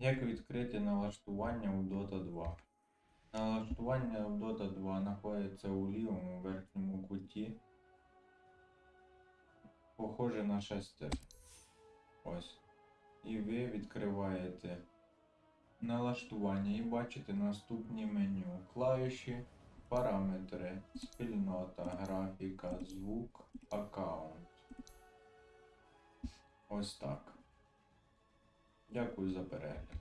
Як відкрити налаштування у Dota 2? Налаштування у Dota 2 знаходиться у лівому верхньому куті. Похоже на шестер. Ось. І ви відкриваєте налаштування і бачите наступні меню. Клавіші, параметри, спільнота, графіка, звук, аккаунт. Ось так. Дякую за перегляд.